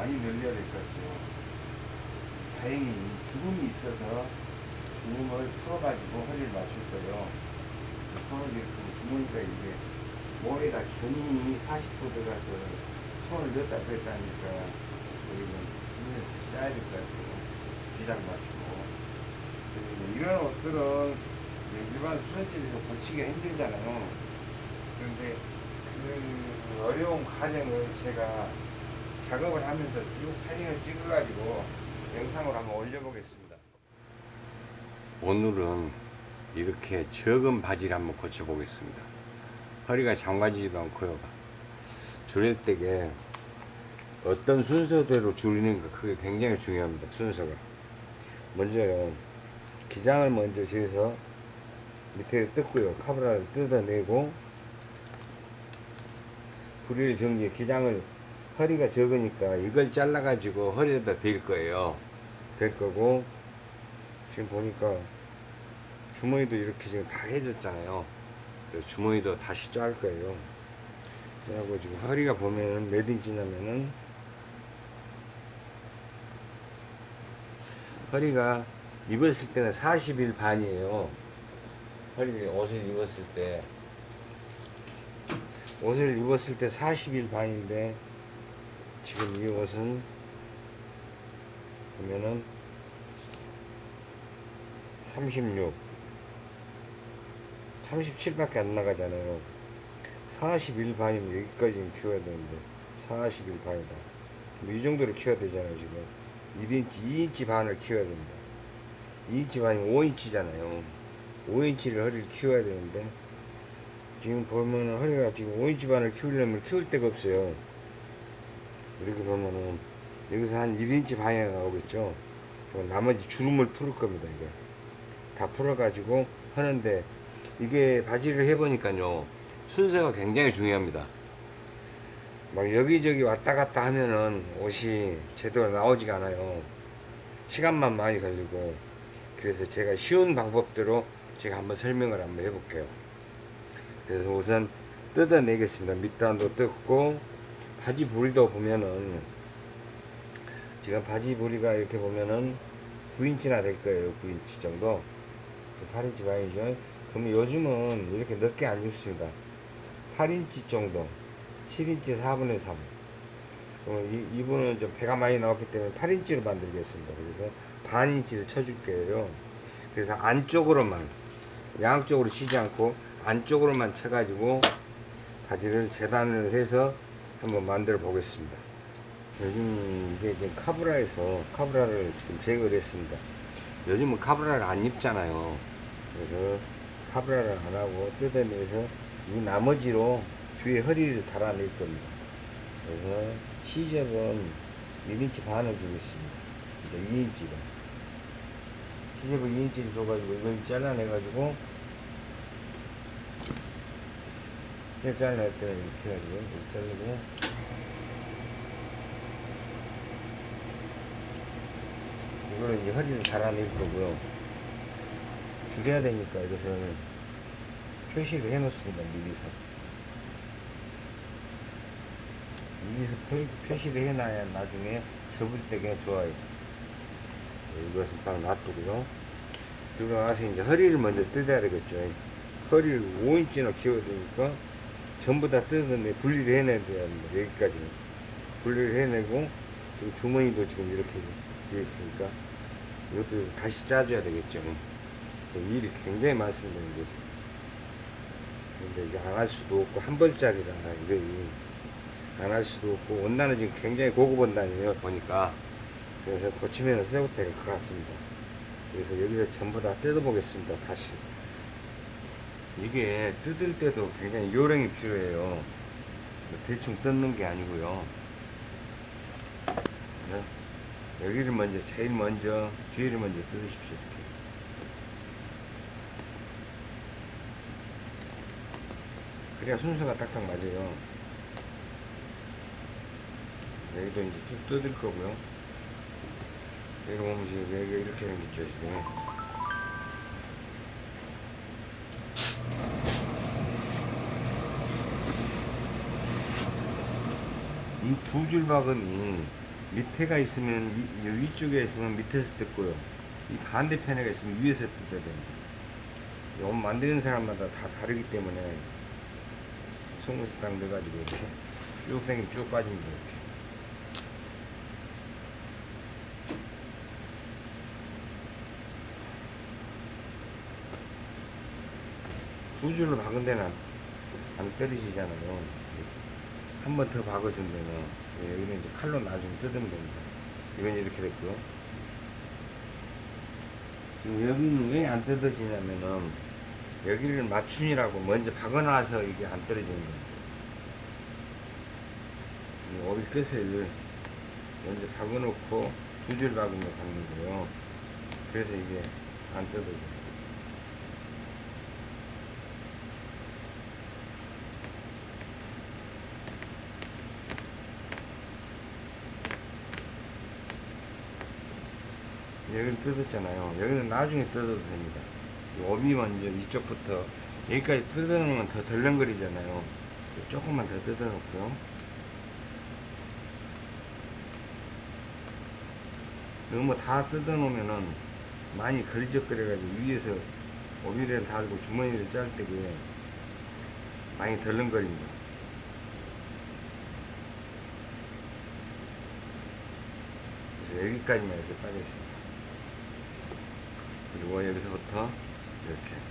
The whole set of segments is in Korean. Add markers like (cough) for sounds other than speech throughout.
많이 늘려야 될 것 같아요. 다행히 주름이 있어서 주름을 풀어가지고 허리를 맞출 거예요. 손을 이렇게 주머니가 이게 머리에다 견이 40도 들어가서 손을 넣었다 뺐다 하니까 여기는 주머니를 다시 짜야 될 것 같아요. 기장 맞추고. 이런 옷들은 일반 수선집에서 고치기가 힘들잖아요. 그런데 그 어려운 과정을 제가 작업을 하면서 쭉 사진을 찍어가지고 영상으로 한번 올려보겠습니다. 오늘은 이렇게 적은 바지를 한번 고쳐보겠습니다. 허리가 잠가지지도 않고요. 줄일 때게 어떤 순서대로 줄이는가 그게 굉장히 중요합니다. 순서가. 먼저요. 기장을 먼저 재서 밑에 뜯고요. 카브라를 뜯어내고 불일 정지 기장을 허리가 적으니까 이걸 잘라 가지고 허리에다 댈 거예요. 댈 거고 지금 보니까 주머니도 이렇게 지금 다 해졌잖아요. 주머니도 다시 짤 거예요. 그래고 지금 허리가 보면은 몇 인치냐면은 허리가 입었을 때는 40일 반이에요. 허리 옷을 입었을 때. 옷을 입었을 때 40일 반인데 지금 이 옷은 보면은 36 37밖에 안 나가잖아요. 41 반이면 여기까지는 키워야 되는데 41 반이다. 뭐 이 정도로 키워야 되잖아요 지금. 1인치 2인치 반을 키워야 됩니다. 2인치 반이면 5인치잖아요. 5인치를 허리를 키워야 되는데 지금 보면은 허리가 지금 5인치 반을 키우려면 키울 데가 없어요. 이렇게 보면은 여기서 한 1인치 반이 나오겠죠. 나머지 주름을 풀을 겁니다. 이거 다 풀어 가지고 하는데 이게 바지를 해보니까요 순서가 굉장히 중요합니다. 막 여기저기 왔다 갔다 하면은 옷이 제대로 나오지가 않아요. 시간만 많이 걸리고 그래서 제가 쉬운 방법대로 제가 한번 설명을 한번 해볼게요. 그래서 우선 뜯어내겠습니다. 밑단도 뜯고 바지 부리도 보면은 지금 바지 부리가 이렇게 보면은 9인치나 될 거예요. 9인치 정도. 8인치 반이죠. 그러면 요즘은 이렇게 넓게 안 입습니다. 8인치 정도. 7인치 4분의 3. 그러면 이, 이분은 좀 배가 많이 나왔기 때문에 8인치로 만들겠습니다. 그래서 반인치를 쳐줄게요. 그래서 안쪽으로만 양쪽으로 치지 않고 안쪽으로만 쳐가지고 바지를 재단을 해서 한번 만들어 보겠습니다. 요즘 이게 지금 카브라에서 카브라를 지금 제거를 했습니다. 요즘은 카브라를 안 입잖아요. 그래서 카브라를 안 하고 뜯어내서 이 나머지로 뒤에 허리를 달아낼 겁니다. 그래서 시접은 1인치 반을 주겠습니다. 이제 2인치가. 시접을 2인치를 줘가지고 이걸 잘라내가지고 이렇게 잘라낼 때는 이렇게 해가지고 이렇게 자르고 이거는 이제 허리를 달아낼 거고요. 줄여야 되니까 이것을 표시를 해 놓습니다. 미리서. 미리서 표, 표시를 해놔야 나중에 접을 때가 좋아요. 이것은 딱 놔두고요. 그리고 나서 이제 허리를 먼저 뜯어야 되겠죠. 허리를 5인치나 키워야 되니까 전부 다 뜯어내 분리를 해내야 됩니다. 여기까지는. 분리를 해내고 지금 주머니도 지금 이렇게 돼 있으니까 이것도 다시 짜줘야 되겠죠. 일이 굉장히 많습니다. 이제. 근데 이제 안 할 수도 없고 한 벌짜리라 이거 안 할 수도 없고 원단은 지금 굉장히 고급 원단이에요 보니까 그래서 고치면 새옷될것 같습니다. 그래서 여기서 전부 다 뜯어보겠습니다. 다시. 이게 뜯을 때도 굉장히 요령이 필요해요. 뭐 대충 뜯는 게 아니고요. 네. 여기를 먼저 제일 먼저 뒤를 먼저 뜯으십시오. 그래야 순서가 딱딱 맞아요. 여기도 이제 쭉 뜯을 거고요. 여기 보면 지금 여기가 이렇게 생겼죠, 지금. 이 두줄 바구니 밑에가 있으면 이, 이 위쪽에 있으면 밑에서 뜯고요. 이 반대편에가 있으면 위에서 뜯어야 됩니다. 이옷 만드는 사람마다 다 다르기 때문에 송곳을 딱 넣어가지고 이렇게 쭉 당기면 쭉 빠집니다. 이렇게. 두 줄로 박은 데는 안, 안 떨어지잖아요. 한 번 더 박아준 데는 예, 여기는 이제 칼로 나중에 뜯으면 됩니다. 이건 이렇게 됐고요. 지금 여기는 왜 안 뜯어지냐면은 여기를 맞춤이라고 먼저 박아놔서 이게 안 떨어지는 겁니다. 이 오리 끝을 먼저 박아놓고 두 줄 박으면 박는 거예요. 그래서 이게 안 뜯어져요. 여기를 뜯었잖아요. 여기는 나중에 뜯어도 됩니다. 이 오비 먼저 이쪽부터 여기까지 뜯어놓으면 더 덜렁거리잖아요. 조금만 더 뜯어놓고요. 너무 다 뜯어놓으면은 많이 걸리적거려가지고 위에서 오비를 달고 주머니를 짤 때게 많이 덜렁거립니다. 여기까지만 이렇게 따겠습니다. 그리고 여기서부터 이렇게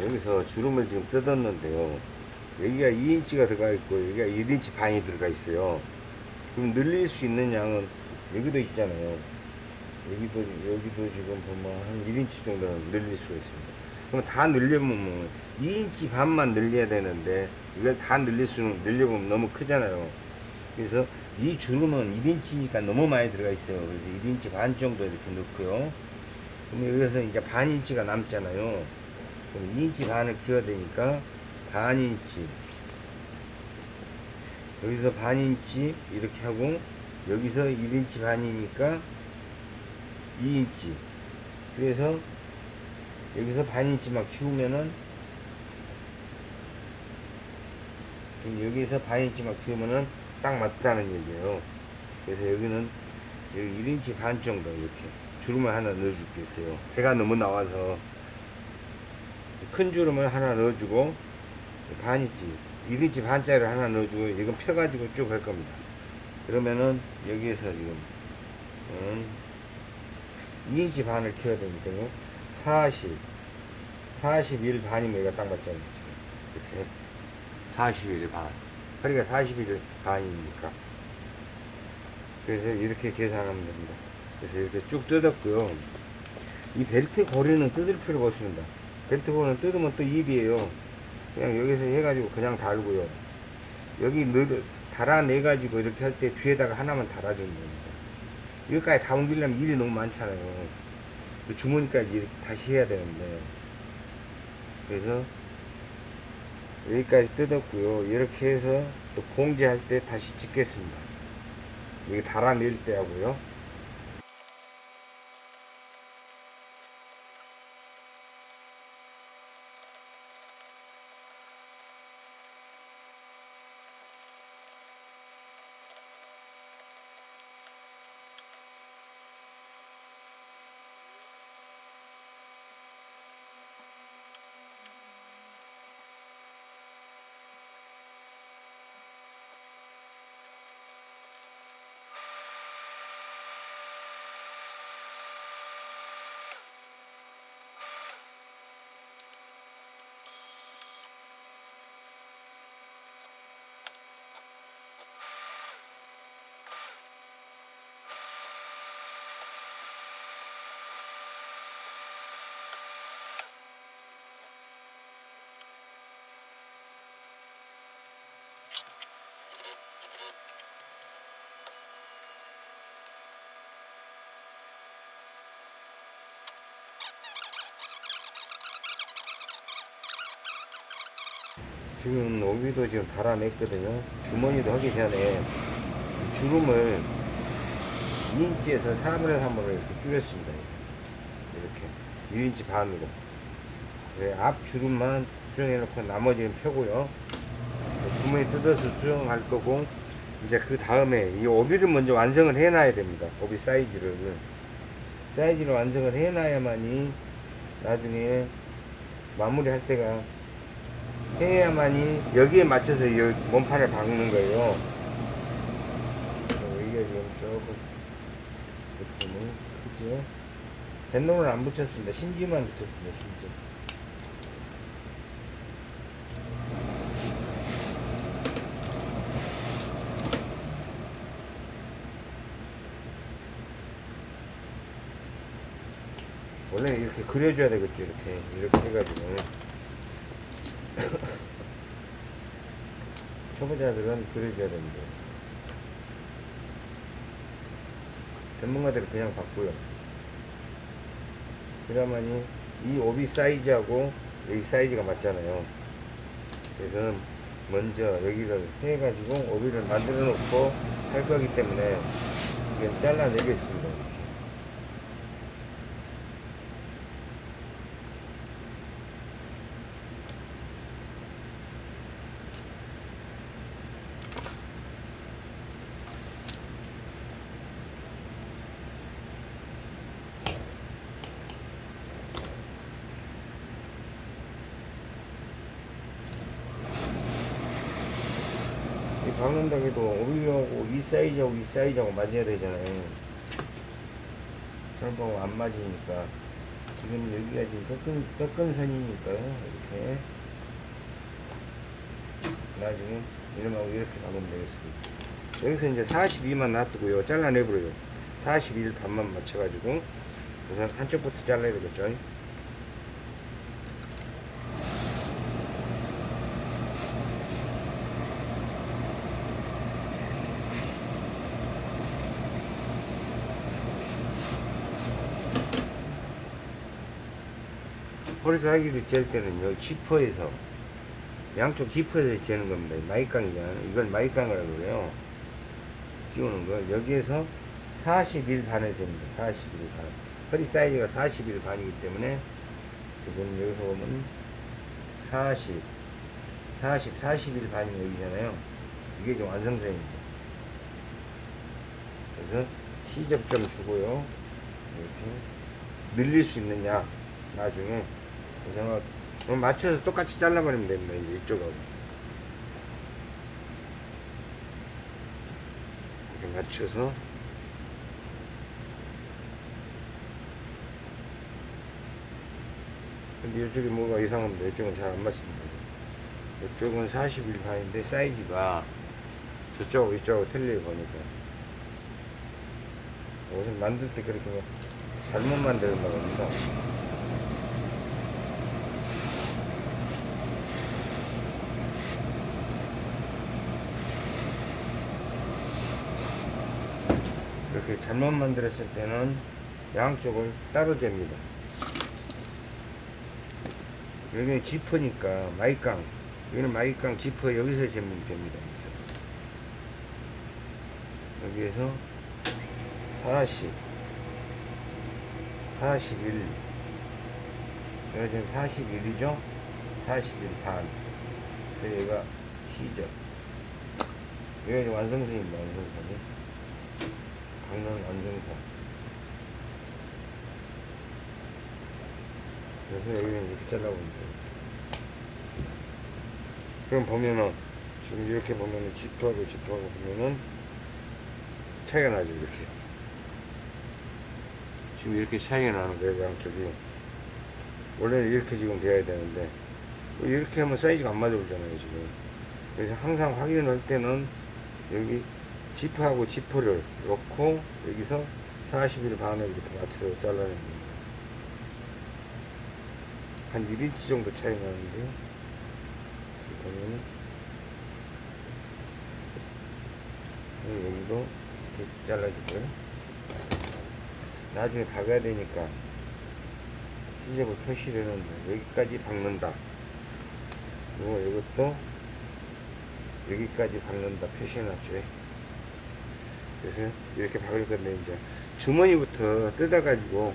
여기서 주름을 지금 뜯었는데요. 여기가 2인치가 들어가 있고 여기가 1인치 반이 들어가 있어요. 그럼 늘릴 수 있는 양은 여기도 있잖아요. 여기도 여기도 지금 보면 한 1인치 정도는 늘릴 수가 있습니다. 그럼 다 늘려보면 2인치 반만 늘려야 되는데 이걸 다 늘릴 수는 늘려보면 너무 크잖아요. 그래서 이 주름은 1인치니까 너무 많이 들어가 있어요. 그래서 1인치 반 정도 이렇게 넣고요. 그럼 여기서 이제 반 인치가 남잖아요. 그럼 2인치 반을 키워야 되니까 반 인치 여기서 반 인치 이렇게 하고 여기서 1인치 반이니까 2인치 그래서 여기서 반 인치만 키우면은 여기서 반 인치만 키우면은 딱 맞다는 얘기예요. 그래서 여기는 여기 1인치 반 정도 이렇게 주름을 하나 넣어줄게요. 배가 너무 나와서. 큰 주름을 하나 넣어주고 반이지 1인치 반짜리를 하나 넣어주고 이건 펴가지고 쭉 할 겁니다 그러면은 여기에서 지금 음, 2인치 반을 켜야 되니까요 40 41 반이면 이거 딱 맞잖아요 이렇게 41 반. 허리가 41 반이니까. 그래서 이렇게 계산하면 됩니다. 그래서 이렇게 쭉 뜯었고요. 이 벨트 고리는 뜯을 필요가 없습니다. 벨트 고리는 뜯으면 또 일이에요. 그냥 여기서 해가지고 그냥 달고요. 여기 늘, 달아내 가지고 이렇게 할 때 뒤에다가 하나만 달아주면 됩니다. 여기까지 다 옮기려면 일이 너무 많잖아요. 그 주머니까지 이렇게 다시 해야 되는데. 그래서 여기까지 뜯었고요. 이렇게 해서 또 봉제할 때 다시 찍겠습니다. 여기 달아낼 때 하고요. 지금 오비도 지금 달아냈거든요. 주머니도 하기 전에 이 주름을 2인치에서 3분의 3으로 이렇게 줄였습니다. 이렇게 1인치 반으로. 네, 앞 주름만 수정해 놓고 나머지는 펴고요. 주머니 뜯어서 수정할 거고 이제 그 다음에 이 오비를 먼저 완성을 해 놔야 됩니다. 오비 사이즈를 사이즈를 완성을 해 놔야만이 나중에 마무리 할 때가 해야만이 여기에 맞춰서 이 몸판을 박는 거예요. 어, 이게 지금 조금 느낌이 크죠? 뱃놈을 안 붙였습니다. 심지만 붙였습니다. 심지. 원래 이렇게 그려줘야 되겠죠. 이렇게 이렇게 해가지고. 초보자들은 그려줘야 됩니다. 전문가들은 그냥 바꾸요. 그러면이 이 오비 사이즈하고 여기 사이즈가 맞잖아요. 그래서 먼저 여기를 해가지고 오비를 만들어 놓고 할 거기 때문에 이건 잘라내겠습니다. 해도 오비하고 이 사이즈하고 이 사이즈하고 맞아야 되잖아요. 설보고 안 맞으니까 지금 여기가 지금 꺾은, 꺾은 선이니까요. 이렇게 나중에 이름하고 이렇게 박으면 되겠습니다. 여기서 이제 42만 놔두고요. 잘라내버려요. 41 반만 맞춰가지고 우선 한쪽부터 잘라야 되겠죠. 허리 사이즈를 잴 때는 요 지퍼에서 양쪽 지퍼에서 재는 겁니다. 마이깡이잖아요. 이걸 마이깡이라고 그래요. 끼우는 거. 여기에서 41 반을 잽니다. 41 반. 허리 사이즈가 41 반이기 때문에 지금 여기서 보면 40 40 41 반이 여기잖아요. 이게 지금 완성선입니다. 그래서 시접 좀 주고요. 이렇게 늘릴 수 있느냐 나중에 그래서 맞춰서 똑같이 잘라버리면 됩니다. 이제 이쪽하고 이렇게 맞춰서 근데 이쪽이 뭐가 이상합니다. 이쪽은 잘 안 맞습니다. 이쪽은 41 반인데 사이즈가 저쪽하고 이쪽하고 틀리게 보니까 옷을 만들 때 그렇게 뭐 잘못 만들었다고 합니다. 잘못 만들었을 때는 양쪽을 따로 잽니다. 여기는 지퍼니까 마이깡 여기는 마이깡 지퍼 여기서 재면 됩니다. 여기서 40 41 여기 지금 41이죠? 41반 그래서 여기가 시접 여기가 완성선입니다. 완성선이 강릉 완성선 그래서 여기는 이렇게 잘라보면 돼요. 그럼 보면은 지금 이렇게 보면은 지퍼하고 지퍼하고 보면은 차이가 나죠 이렇게. 지금 이렇게 차이가 나는 거예요 양쪽이. 원래는 이렇게 지금 돼야 되는데 이렇게 하면 사이즈가 안 맞아 보잖아요 지금. 그래서 항상 확인할 때는 여기 지퍼하고 지퍼를 놓고 여기서 40일 반을 이렇게 맞춰서 잘라내는 겁니다. 한 1인치 정도 차이 나는데요. 보면은 여기도 이렇게 잘라주고요. 나중에 박아야 되니까 시접을 표시를 해놓는다. 여기까지 박는다. 그리고 이것도 여기까지 박는다 표시해놨죠. 그래서 이렇게 박을 건데 이제 주머니부터 뜯어가지고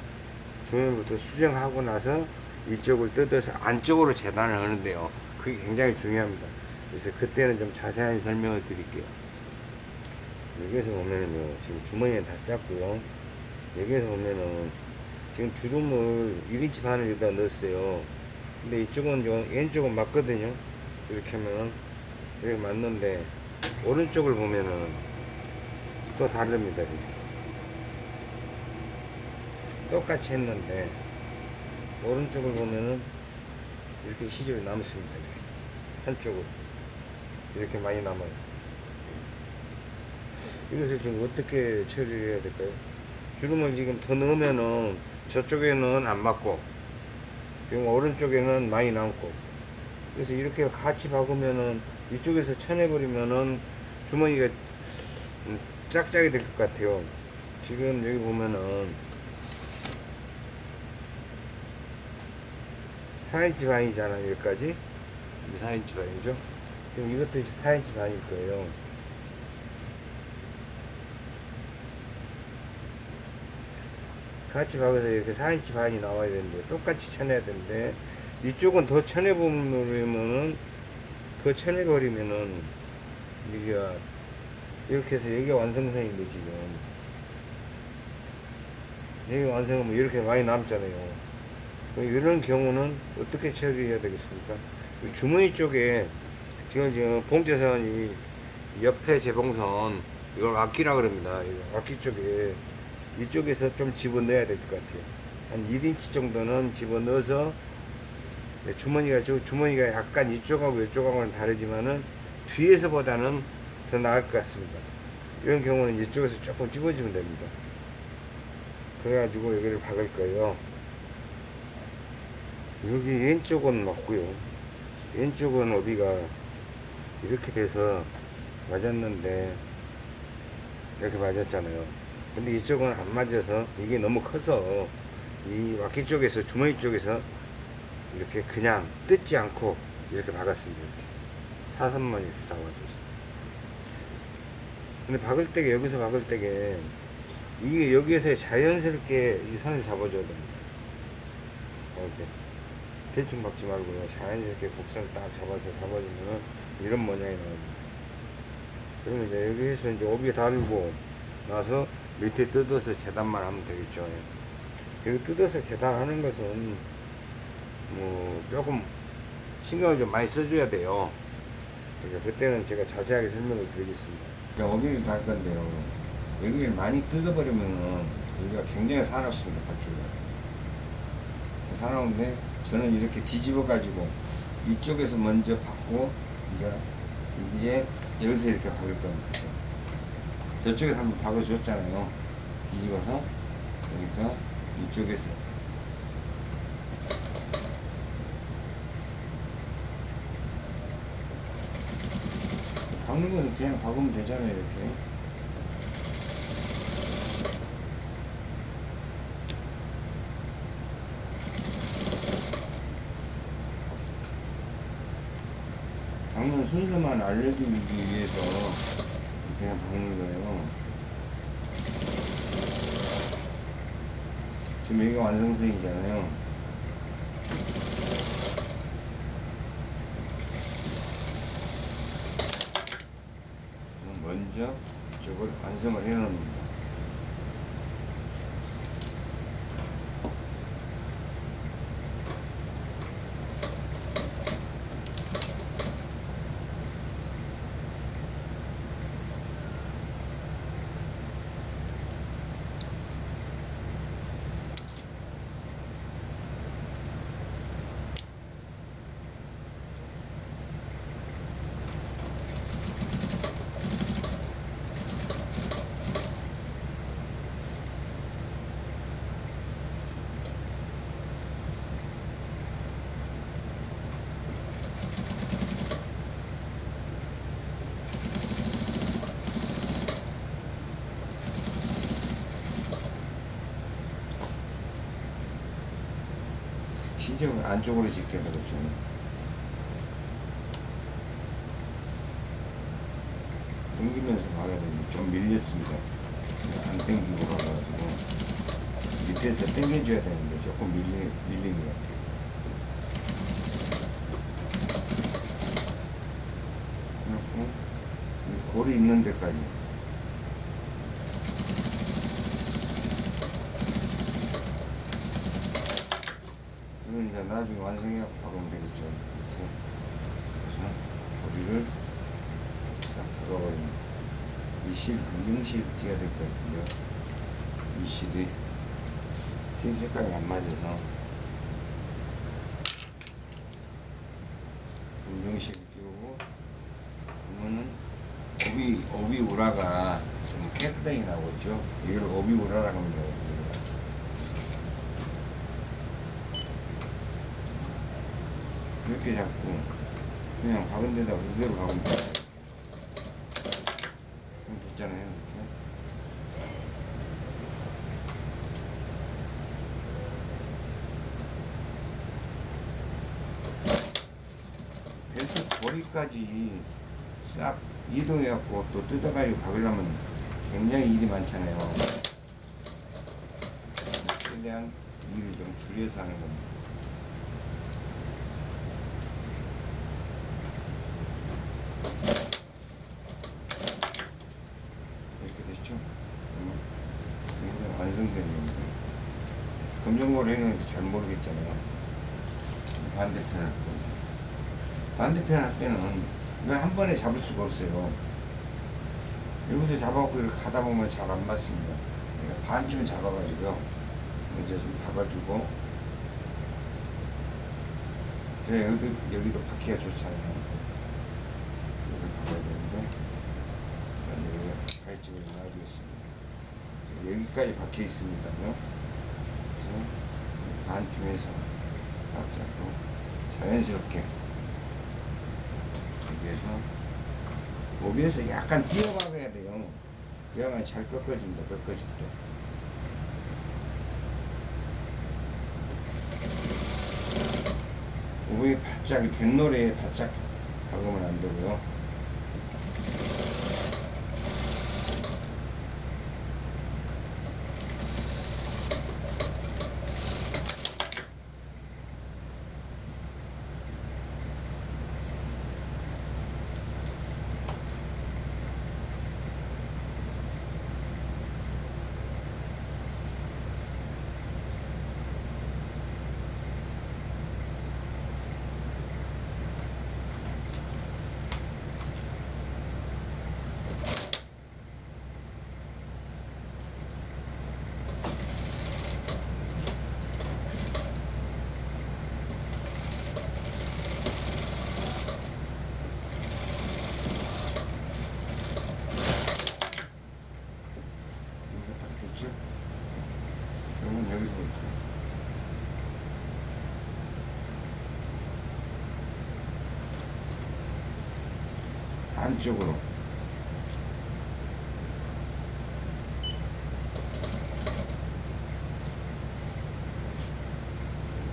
주머니부터 수정하고 나서 이쪽을 뜯어서 안쪽으로 재단을 하는데요. 그게 굉장히 중요합니다. 그래서 그때는 좀 자세한 설명을 드릴게요. 여기에서 보면은요, 지금 주머니는 다 짰고요. 여기에서 보면은 지금 주름을 1인치 반을 여기다 넣었어요. 근데 이쪽은 좀 왼쪽은 맞거든요. 이렇게 하면은 이렇게 맞는데 오른쪽을 보면은 또 다릅니다. 똑같이 했는데 오른쪽을 보면은 이렇게 시접이 남습니다. 한쪽은 이렇게 많이 남아요. 이것을 지금 어떻게 처리해야 될까요? 주름을 지금 더 넣으면은 저쪽에는 안 맞고 지금 오른쪽에는 많이 남고 그래서 이렇게 같이 박으면은 이쪽에서 쳐내버리면은 주머니가 음, 짝짝이 될 것 같아요. 지금 여기 보면은 4인치 반이잖아요, 여기까지. 4인치 반이죠. 지금 이것도 4인치 반일 거예요. 같이 박아서 이렇게 4인치 반이 나와야 되는데, 똑같이 쳐내야 되는데, 이쪽은 더 쳐내버리면은, 더 쳐내버리면은, 여기가, 이렇게 해서 여기가 완성선인데, 지금. 여기 완성하면 이렇게 많이 남잖아요. 이런 경우는 어떻게 처리해야 되겠습니까? 이 주머니 쪽에 지금 지금 봉제선이 옆에 재봉선 이걸 악기라 그럽니다. 악기 쪽에 이쪽에서 좀 집어넣어야 될 것 같아요. 한 1인치 정도는 집어넣어서 네, 주머니가 저 주머니가 약간 이쪽하고 이쪽하고는 다르지만은 뒤에서 보다는 더 나을 것 같습니다. 이런 경우는 이쪽에서 조금 집어주면 됩니다. 그래가지고 여기를 박을 거예요. 여기 왼쪽은 맞고요. 왼쪽은 어비가 이렇게 돼서 맞았는데 이렇게 맞았잖아요. 근데 이쪽은 안 맞아서 이게 너무 커서 이 와키 쪽에서 주머니 쪽에서 이렇게 그냥 뜯지 않고 이렇게 박았습니다. 이렇게 사선만 이렇게 잡아줬어요. 근데 박을 때게 여기서 박을 때게 이게 여기에서 자연스럽게 이 선을 잡아줘야 됩니다. 박을 때. 대충 박지 말고요. 자연스럽게 곡선을 딱 잡아서 잡아주면 이런 모양이 나옵니다. 그러면 이제 여기에서 이제 오비 달고 나서 밑에 뜯어서 재단만 하면 되겠죠. 여기 뜯어서 재단하는 것은 뭐 조금 신경을 좀 많이 써줘야 돼요. 그러니까 그때는 제가 자세하게 설명을 드리겠습니다. 오비를 달 건데요. 여기를 많이 뜯어버리면 여기가 굉장히 사납습니다. 바퀴가. 사나운데 저는 이렇게 뒤집어 가지고 이쪽에서 먼저 받고 이제 이제 여기서 이렇게 박을 겁니다. 저쪽에서 한번 박아줬잖아요. 뒤집어서 그러니까 이쪽에서 박는 것은 그냥 박으면 되잖아요. 이렇게. 박는 순서만 알려드리기 위해서 그냥 박는 거예요. 지금 여기가 완성선이잖아요. 그럼 먼저 이쪽을 완성을 해 놓습 신경 안쪽으로 짓게 되겠죠. 당기면서 가야 되는데 좀 밀렸습니다. 안 당기고 가가지고 밑에서 당겨줘야 되는데 조금 밀리, 밀린 것 같아요. 고리 있는 데까지 60, 60 띠가 될 것 같은데요. 이 실이 흰 색깔이 안 맞아서 60 띄우고 그러면은 오비, 오비 우라가 좀 깨끗하게 나오죠. 이걸 오비 우라라고 합니다. 이렇게 잡고 그냥 박은 데다 그대로 박은 데다 요. 그럼 됐잖아요. 이렇게. 벨트 고리까지 싹 이동해갖고 또 뜯어가지고 박으려면 굉장히 일이 많잖아요. 최대한 일을 좀 줄여서 하는 겁니다. 이렇게 됐죠? 음, 이게 완성된 겁니다. 검정고리는 잘 모르겠잖아요. 반대편 할 건데. 반대편 할 때는 이걸 한 번에 잡을 수가 없어요. 여기서 잡아갖고 이렇게 가다 보면 잘 안 맞습니다. 그러니까 반쯤 잡아가지고요. 먼저 좀 박아주고. 그래, 여기, 여기도 박기가 좋잖아요. 여기 박아야 되는데. 일단 여기 가위집을 놔두겠습니다. 여기까지 박혀 있으니까요. 그래서 반쯤에서 딱 잡고 자연스럽게 여기에서 오비에서 약간 뛰어박아야 돼요. 그래야만 잘 꺾어집니다. 꺾어질 때. 오비 바짝 뱃노래에 바짝 박으면 안 되고요. 이거 딱 됐죠? 그러면 여기서부터 안쪽으로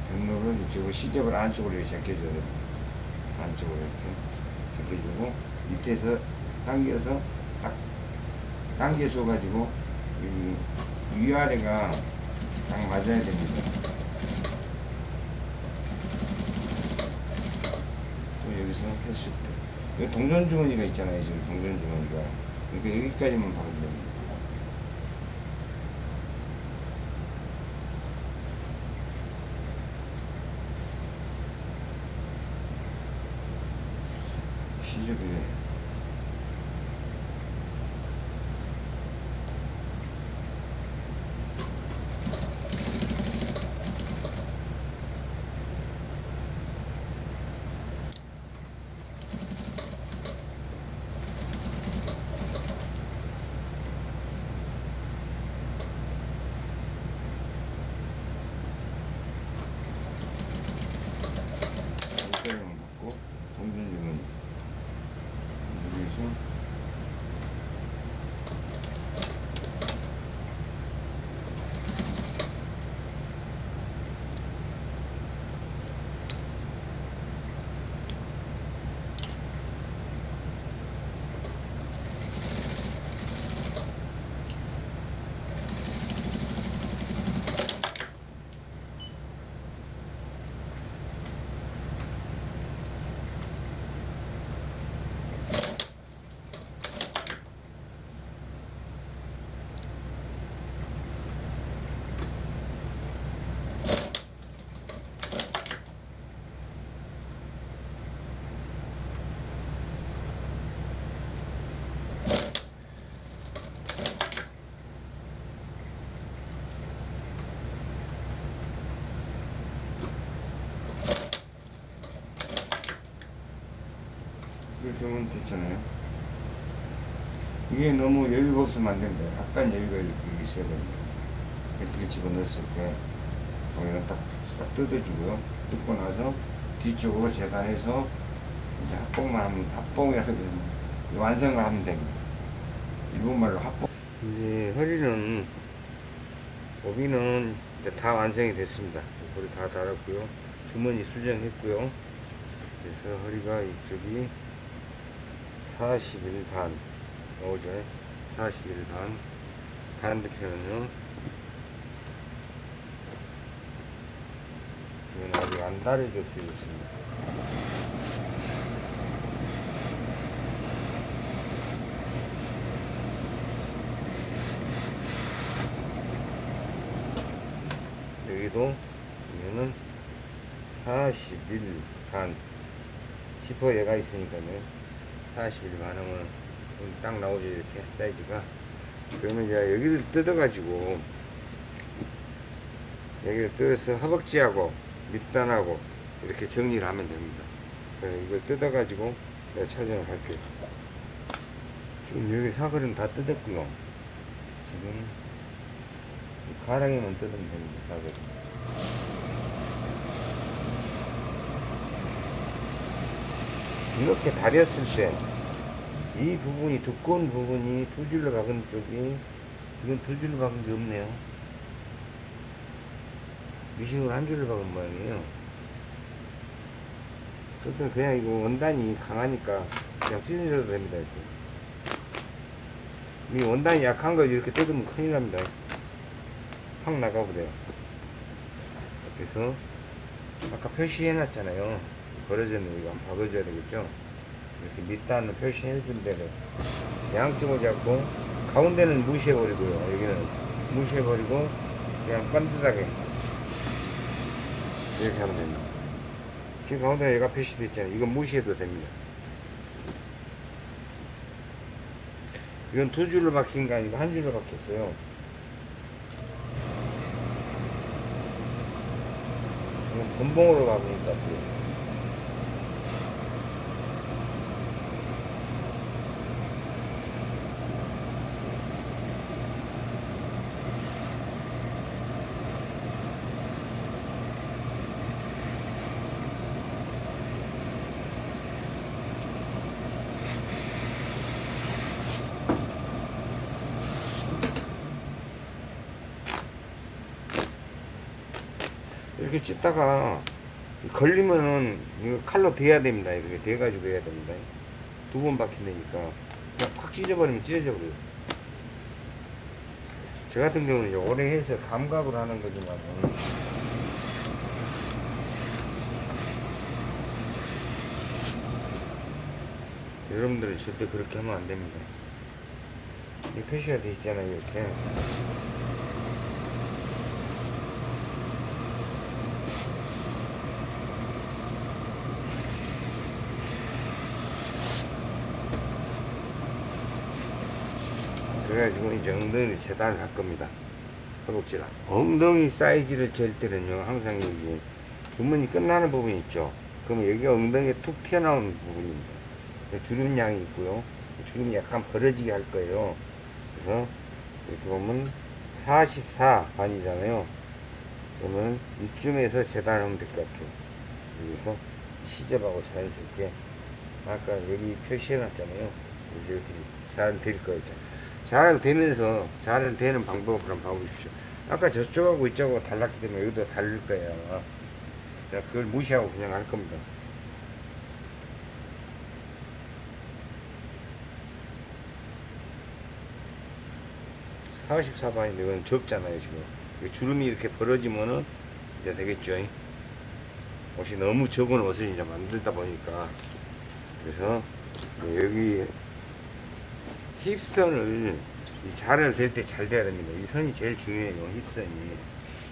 백로를 이쪽으로 시접을 안쪽으로 이렇게 제껴줘야 됩니다. 안쪽으로 이렇게 제껴주고 밑에서 당겨서 딱 당겨줘 가지고 여기 위아래가 딱 맞아야 됩니다. 또 여기서 때 동전주머니가 있잖아요. 지금 동전주머니가 그러니까 여기까지만 박으면 됩니다. 시접이 여기까지만 받고 동전주머니 여기서 하면 됐잖아요. 이게 너무 여유가 없으면 안 됩니다. 약간 여유가 이렇게 있어야 됩니다. 이렇게 집어넣었을 때, 거기는 딱싹 뜯어주고요. 뜯고 나서 뒤쪽으로 재단해서 이제 합봉만 하면, 합봉이라고 완성을 하면 됩니다. 일본말로 합봉. 이제 허리는, 오비는 다 완성이 됐습니다. 거리 다 달았고요. 주머니 수정했고요. 그래서 허리가 이쪽이 41반 나오죠 41반 반대편은요 이건 아직 안 다려졌어요 있습니다. 여기도 이거는 41반 지퍼 얘가 있으니까요 41 반하면 딱 나오죠 이렇게 사이즈가. 그러면 이제 여기를 뜯어 가지고 여기를 뜯어서 허벅지하고 밑단하고 이렇게 정리를 하면 됩니다. 이걸 뜯어 가지고 내가 촬영을 할게요. 지금 여기 사거리는 다 뜯었고요 지금 이 가랑이만 뜯으면 됩니다 사거리 이렇게 다렸을 때 이 부분이 두꺼운 부분이 두 줄로 박은 쪽이 이건 두 줄로 박은 게 없네요. 미싱으로 한 줄로 박은 모양이에요. 그것들 그냥 이거 원단이 강하니까 그냥 찢어져도 됩니다 이렇게. 이 원단이 약한 걸 이렇게 뜯으면 큰일 납니다. 확 나가버려요. 그래서 아까 표시해 놨잖아요 벌어졌는 한번 박아줘야 되겠죠? 이렇게 밑단을 표시해 준 대로. 양쪽을 잡고 가운데는 무시해 버리고요. 여기는 무시해 버리고 그냥 반듯하게 이렇게 하면 됩니다. 지금 가운데 얘가 표시되어 있잖아요. 이건 무시해도 됩니다. 이건 두 줄로 박힌 게 아니고 한 줄로 박혔어요. 이건 본봉으로 같아요 이렇게 찢다가 걸리면은 이거 칼로 대야 됩니다. 이렇게 대가지고 해야 됩니다. 두 번 박힌다니까 그냥 팍 찢어버리면 찢어져 버려요. 저 같은 경우는 이제 오래 해서 감각으로 하는 거지만 여러분들은 절대 그렇게 하면 안 됩니다. 이 표시가 돼 있잖아요, 이렇게. 그래가지고 이제 엉덩이를 재단을 할 겁니다. 허벅지랑. 엉덩이 사이즈를 잴 때는요, 항상 여기 주머니 끝나는 부분 있죠. 그러면 여기가 엉덩이에 툭 튀어나오는 부분입니다. 주름량이 있고요. 주름이 약간 벌어지게 할 거예요. 그래서 이렇게 보면 44 반이잖아요. 그러면 이쯤에서 재단하면 될 것 같아요. 여기서 시접하고 자연스럽게 아까 여기 표시해 놨잖아요. 그래서 이렇게 잘 될 거예요. 잘 되면서 잘 되는 방법을 한번 봐보십시오. 아까 저쪽하고 이쪽하고 달랐기 때문에 여기도 다를 거예요. 그냥 그걸 무시하고 그냥 할 겁니다. 사십사 반인데 이건 적잖아요, 지금. 이 주름이 이렇게 벌어지면은 이제 되겠죠. 옷이 너무 적은 옷을 이제 만들다 보니까. 그래서 여기 힙선을 이 자를 댈 때 잘 돼야 됩니다. 이 선이 제일 중요해요. 힙선이.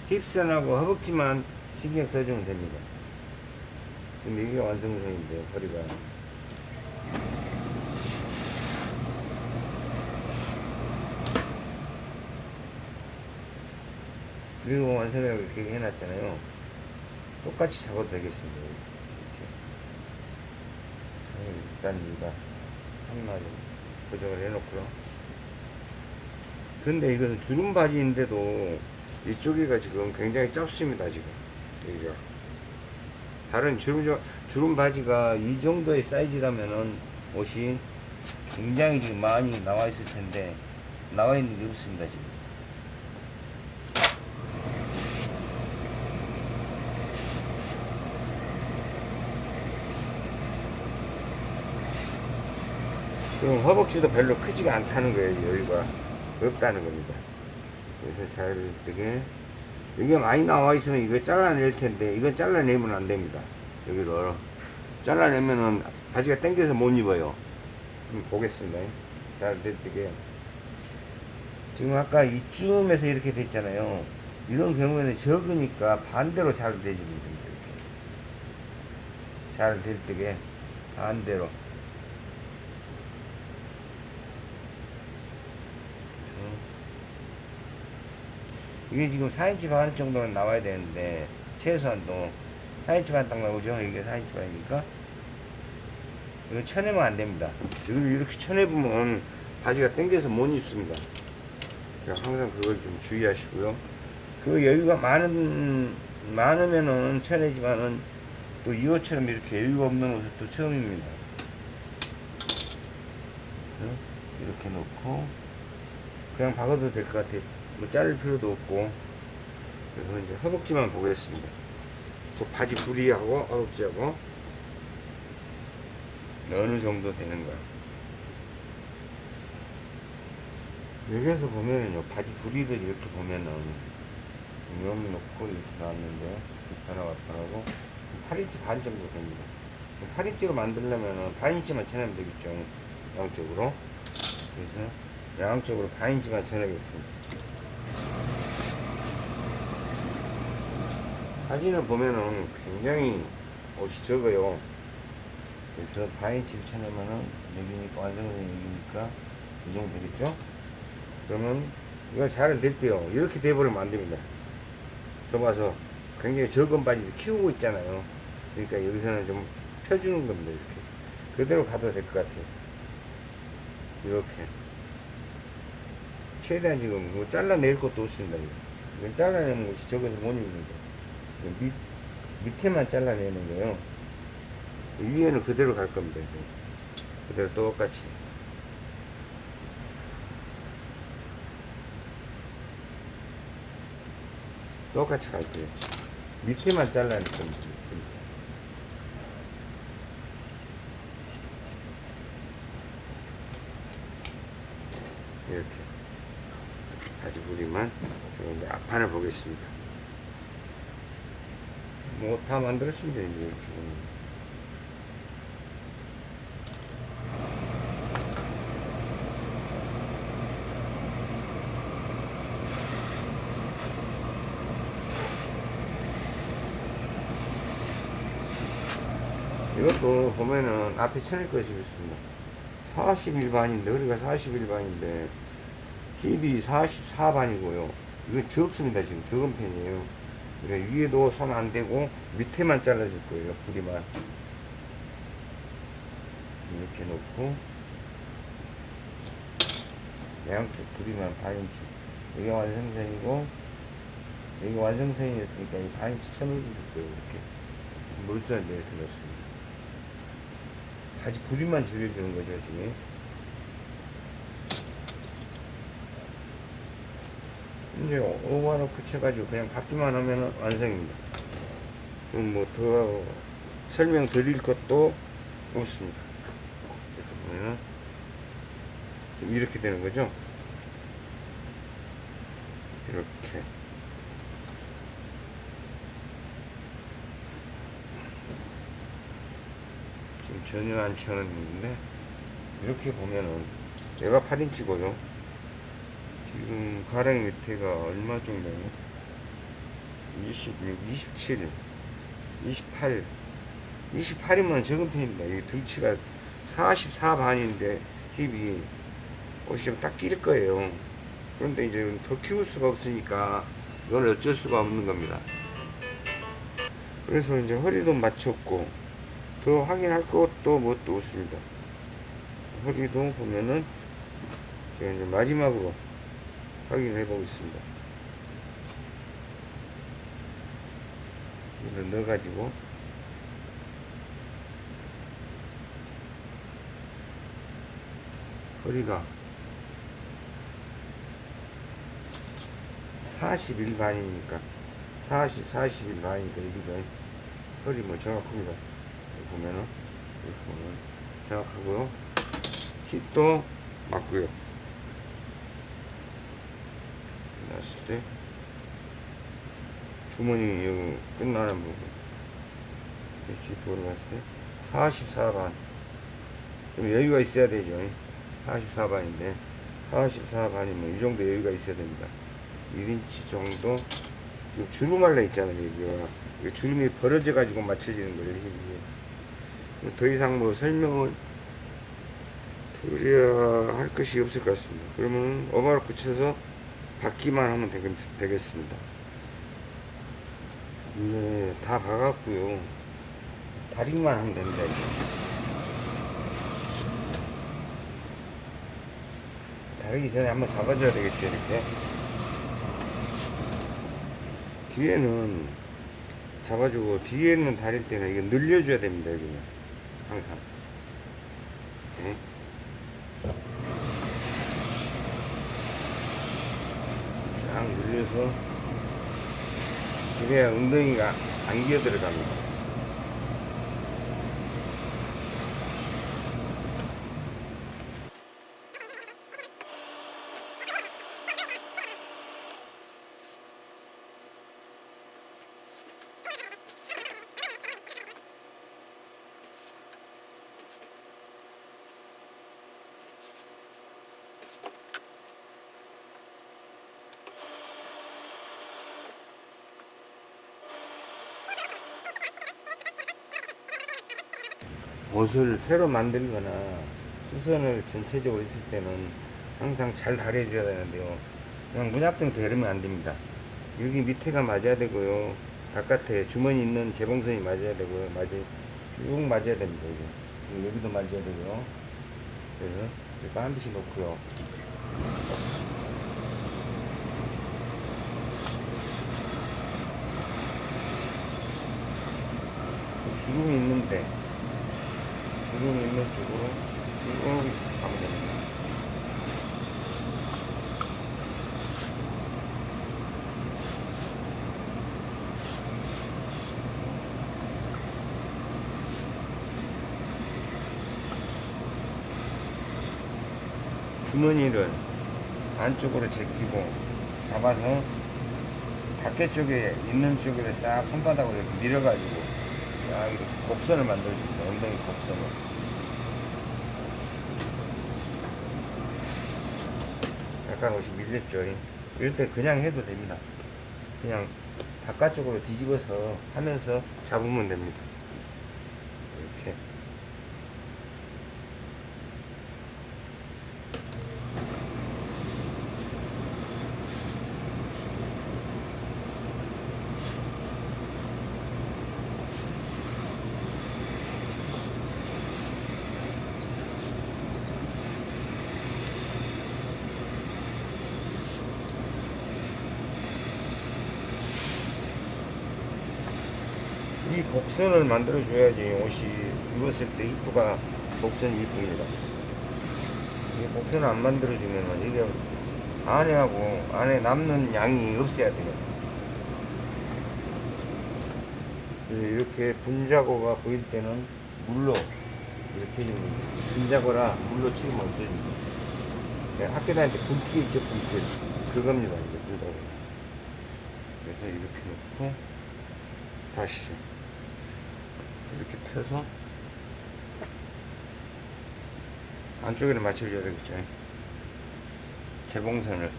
힙선하고 허벅지만 신경 써주면 됩니다. 그럼 이게 완성선인데 허리가. 그리고 완성을 이렇게 해놨잖아요. 똑같이 잡아도 되겠습니다. 이렇게. 일단 이거 한마디 고정을 해놓고요. 근데 이건 주름 바지인데도 이쪽이가 지금 굉장히 짧습니다 지금 여기가 다른 주름 주름 바지가 이 정도의 사이즈라면은 옷이 굉장히 지금 많이 나와 있을 텐데 나와 있는 게 없습니다 지금. 그럼 허벅지도 별로 크지가 않다는 거예요 여기가. 없다는 겁니다. 그래서 잘 되게 이게 많이 나와 있으면 이거 잘라낼 텐데 이건 잘라내면 안 됩니다. 여기를 잘라내면은 바지가 당겨서 못 입어요. 보겠습니다. 잘 될때게. 지금 아까 이쯤에서 이렇게 됐잖아요. 이런 경우에는 적으니까 반대로 잘 되집니다 이렇게. 잘될 때게. 반대로 이게 지금 4인치 반 정도는 나와야 되는데 최소한도. 4인치 반 딱 나오죠? 이게 4인치 반이니까? 이거 쳐내면 안 됩니다. 이걸 이렇게 쳐내보면 바지가 당겨서 못 입습니다. 항상 그걸 좀 주의하시고요. 그 여유가 많은 많으면은 쳐내지만은 또 이 옷처럼 이렇게 여유가 없는 옷은 또 처음입니다. 이렇게 놓고 그냥 박아도 될 것 같아요 뭐 자를 필요도 없고. 그래서 이제 허벅지만 보겠습니다. 그 바지 부리하고 허벅지하고. 어느 정도 되는가 여기에서 보면은요 바지 부리를 이렇게 보면은 이놈 놓고 이렇게 나왔는데 하나가 하나고 8인치 반 정도 됩니다. 8인치로 만들려면은 반인치만 쳐내면 되겠죠 양쪽으로. 그래서 양쪽으로 반인치만 쳐내겠습니다 사진을 보면은 굉장히 옷이 적어요. 그래서 바인치를 쳐내면은 여기니까 완성선이 여기니까 이 정도 되겠죠? 그러면 이걸 잘될 때요. 이렇게 돼버리면 안 됩니다. 좁아서 굉장히 적은 바지를 키우고 있잖아요. 그러니까 여기서는 좀 펴주는 겁니다. 이렇게. 그대로 가도 될 것 같아요. 이렇게. 최대한 지금 뭐 잘라낼 것도 없습니다. 이거. 이건 잘라내는 것이 적어서 못 입는다. 밑, 밑에만 잘라내는 거예요. 위에는 그대로 갈 겁니다. 그대로 똑같이. 똑같이 갈 거예요. 밑에만 잘라낼 겁니다. 이렇게. 아주 우리만 이제 앞판을 보겠습니다. 뭐다 이제 이렇게 보면. 이것도 보면은 앞에 쳐낼 것이 있습니다. 41반인데 허리가 41반인데 힙이 44반이고요. 이거 적습니다 지금. 적은 편이에요 그러니까 위에도 손안 대고 밑에만 잘라줄 거예요 부리만. 이렇게 놓고. 양쪽 부리만 반인치. 여기 완성선이고 여기 완성선이었으니까 이 반인치 쳐넣어 줄 거예요 이렇게. 물선을 이렇게 넣습니다. 바지 부리만 줄여주는 거죠 지금 이제 오버 하나 붙여가지고 그냥 받기만 하면 완성입니다. 그럼 뭐 더 설명 드릴 것도 없습니다. 이렇게 보면은 좀 이렇게 되는 거죠. 이렇게. 지금 전혀 안 쳐놨는데 이렇게 보면은 얘가 8인치고요. 지금 가랑이 밑에가 얼마 정도예요? 26, 27, 28, 28이면 적은 편입니다. 이 등치가 44반인데 힙이 옷이 좀딱낄 거예요. 그런데 이제 더 키울 수가 없으니까 이건 어쩔 수가 없는 겁니다. 그래서 이제 허리도 맞췄고 더 확인할 것도 뭣도 없습니다. 허리도 보면은 이제 마지막으로 확인해 보겠습니다. 이걸 넣어가지고 허리가 41반이니까 40, 41반이니까 이기죠. 허리 뭐 정확합니다. 보면은 이렇게 보면 정확하고요. 힙도 맞고요. 났을 때 주머니 여기 끝나는 부분. 이렇게 돌아갔을 때? 44반. 좀 여유가 있어야 되죠. 44반인데. 44반이면 이 정도 여유가 있어야 됩니다. 1인치 정도? 주름 말라 있잖아요 여기가 주름이 벌어져 가지고 맞춰지는 거예요 힘이 더 이상 뭐 설명을 드려야 할 것이 없을 것 같습니다. 그러면 오바로 붙여서 받기만 하면 되겠, 되겠 습니다. 이제 다 가갖고요. 다리만 하면 됩니다 이제. 다리기 전에 한번 잡아줘야 되겠죠 이렇게. 뒤에는 잡아주고 뒤에는 다릴 때는 이게 늘려줘야 됩니다 여기는. 항상. 네. 쫙 늘려서 그래야 엉덩이가 안 기어 들어갑니다 옷을 새로 만들거나 수선을 전체적으로 했을 때는 항상 잘 다려줘야 되는데요. 그냥 무작정 되르면 안 됩니다. 여기 밑에가 맞아야 되고요. 바깥에 주머니 있는 재봉선이 맞아야 되고요. 맞아, 쭉 맞아야 됩니다. 여기. 여기도 맞아야 되고요. 그래서 반드시 놓고요. 주름이 있는데 주름 있는 쪽으로 쭉 가면 됩니다. 주머니를 안쪽으로 제끼고 잡아서 밖에 쪽에 있는 쪽으로 싹 손바닥으로 이렇게 밀어가지고 싹 이렇게 곡선을 만들어줍니다. 엉덩이 곡선을. 약간 옷이 밀렸죠. 이럴 때 그냥 해도 됩니다. 그냥 바깥쪽으로 뒤집어서 하면서 잡으면 됩니다. 이렇게. 이 곡선을 만들어 줘야지 옷이 입었을 때 입구가 곡선이 이쁩니다. 이 곡선을 안 만들어 주면은 이게 안에하고 안에 남는 양이 없어야 돼요. 이렇게 분자고가 보일 때는 물로 이렇게 해주면 분자고라 물로 치면 없어집니다. 네, 학교 다닐 때 분필 있죠 분필 그겁니다 이제 분자고. 그래서 이렇게 놓고 다시 펴서 안쪽에를 맞춰줘야 되겠죠. 재봉선을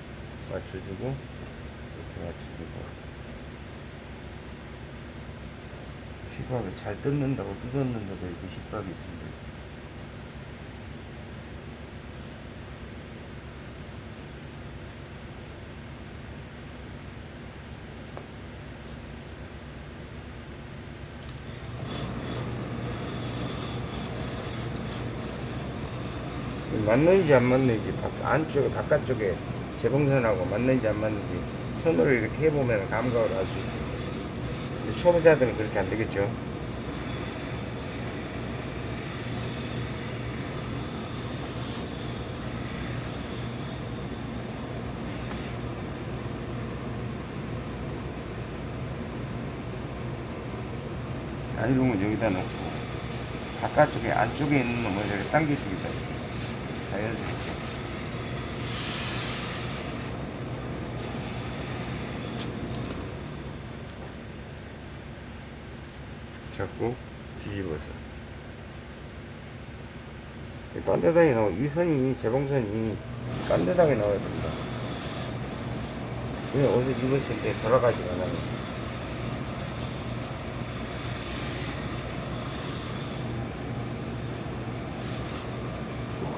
맞춰주고 이렇게 맞춰주고. 시밥을 잘 뜯는다고 뜯었는데도 이렇게 시밥이 있습니다 맞는지 안 맞는지 밖, 안쪽에 바깥쪽에 재봉선하고 맞는지 안 맞는지 손으로 이렇게 해보면 감각을 알 수. 근데 초보자들은 그렇게 안 되겠죠. 아이롱은 여기다 놓고 바깥쪽에 안쪽에 있는 놈을 이렇게 당겨줍니다. 자연스럽게. 잡고 뒤집어서. 이 딴데당에 나와, 이 선이, 재봉선이 딴데당에 나와야 됩니다. 그냥 옷을 입었을 때 돌아가지가 않아요.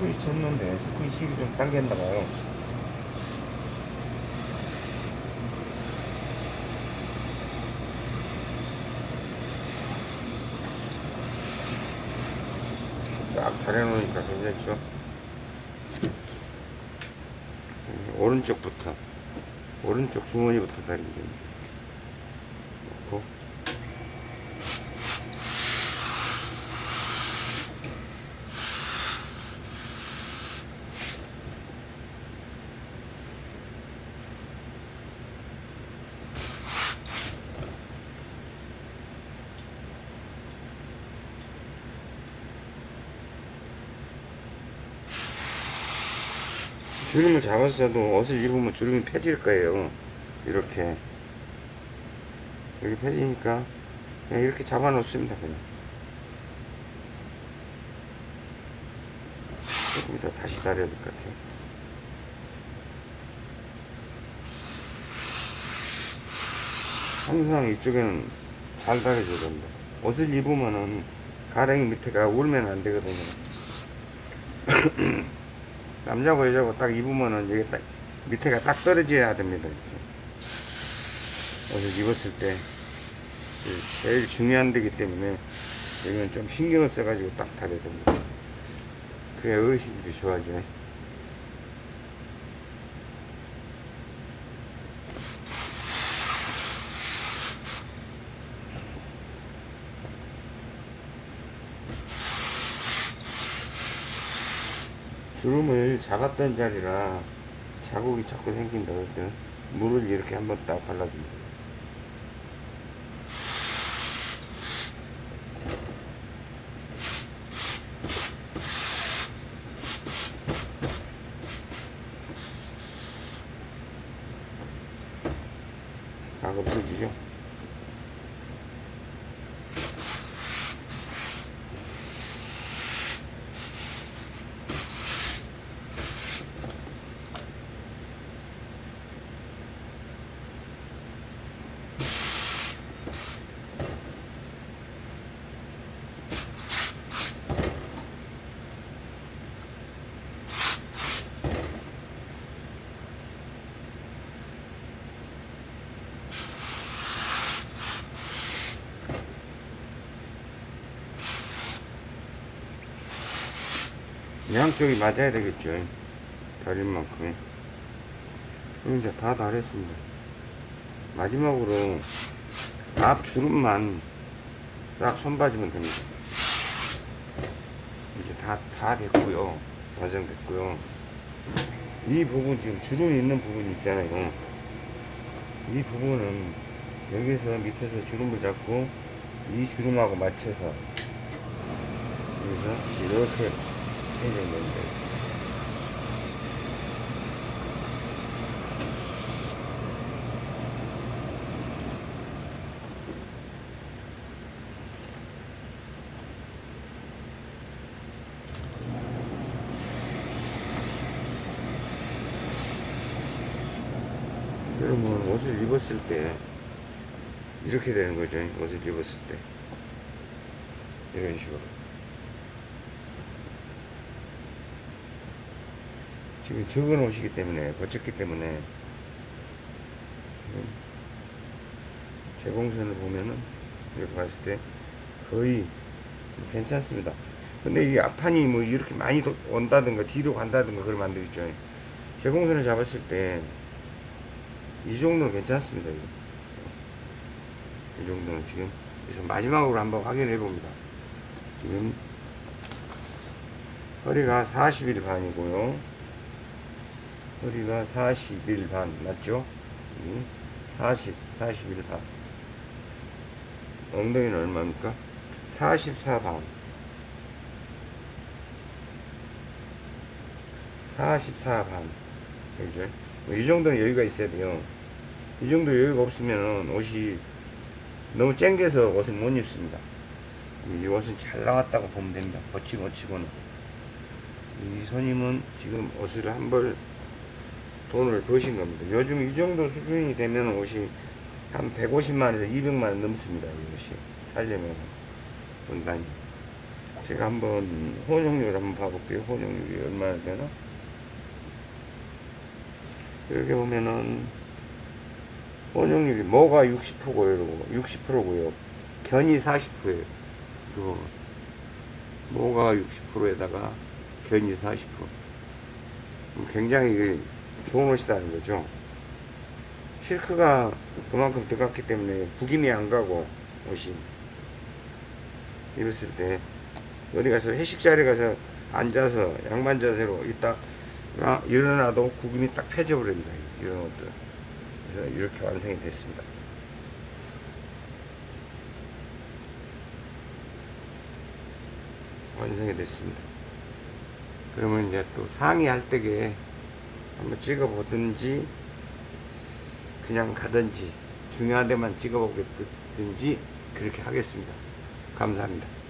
스쿠이 쳤는데 스쿠이 식이 좀 당겼나 봐요. 딱 다려놓으니까 괜찮죠? 음, 오른쪽부터 오른쪽 주머니부터 다리면 됩니다. 놓고 주름을 잡았어도 옷을 입으면 주름이 펴질 거예요. 이렇게. 이렇게 펴지니까 그냥 이렇게 잡아 놓습니다. 그냥. 조금 이따 다시 다려야 될 것 같아요. 항상 이쪽에는 잘 다려줘야 됩니다. 옷을 입으면은 가랭이 밑에가 울면 안 되거든요. (clears throat) 남자고 여자고 딱 입으면은 여기 딱 밑에가 딱 떨어져야 됩니다. 이렇게. 옷을 입었을 때 제일 중요한 데기 때문에 여기는 좀 신경을 써가지고 딱 다려야 됩니다. 그래야 어르신들이 좋아하죠. 주름을 잡았던 자리라 자국이 자꾸 생긴다 그랬더니 물을 이렇게 한번 딱 발라줍니다. 각 없어지죠? 양쪽이 맞아야 되겠죠. 다릴 만큼. 그럼 이제 다 다렸습니다. 마지막으로 앞 주름만 싹 손봐주면 됩니다. 이제 다, 다 됐고요. 완성됐고요. 이 부분 지금 주름이 있는 부분 있잖아요. 이 부분은 여기서 밑에서 주름을 잡고 이 주름하고 맞춰서 여기서 이렇게 해주면 됩니다. 그러면 옷을 입었을 때 이렇게 되는 거죠. 옷을 입었을 때 이런 식으로. 지금 적은 옷이기 때문에 거쳤기 때문에 재봉선을 보면은 이렇게 봤을 때 거의 괜찮습니다. 근데 이 앞판이 뭐 이렇게 많이 도- 온다든가 뒤로 간다든가 그러면 안 되겠죠. 제공선을 잡았을 때 이 정도는 괜찮습니다. 이 정도는 지금 그래서 마지막으로 한번 확인해 봅니다. 지금 허리가 40일 반이고요. 허리가 40일 반 맞죠? 음, 40, 41 반. 엉덩이는 얼마입니까? 44반. 44반. 그죠? 뭐이 정도는 여유가 있어야 돼요. 이 정도 여유가 없으면 옷이 너무 쨍겨서 옷을 못 입습니다. 이 옷은 잘 나왔다고 보면 됩니다. 버치고 치고는. 이 손님은 지금 옷을 한벌 돈을 버신 겁니다. 요즘 이 정도 수준이 되면 옷이 한 150만에서 200만원 넘습니다. 이 옷이. 살려면. 원단이. 제가 한번 혼용률 한번 봐볼게요. 혼용률이 얼마나 되나? 이렇게 보면은 혼용률이 뭐가 60%고요. 60%고요. 견이 40%예요. 그리고 뭐가 60%에다가 견이 40%. 굉장히 좋은 옷이라는 거죠. 실크가 그만큼 들어갔기 때문에 구김이 안 가고 옷이 입었을 때 어디 가서 회식 자리 가서 앉아서 양반 자세로 있다 아, 일어나도 구김이 딱 펴져 버립니다. 이런 옷들. 그래서 이렇게 완성이 됐습니다. 완성이 됐습니다. 그러면 이제 또 상의 할 때에 한번 찍어 보든지 그냥 가든지 중요한 데만 찍어 보겠든지 그렇게 하겠습니다. 감사합니다.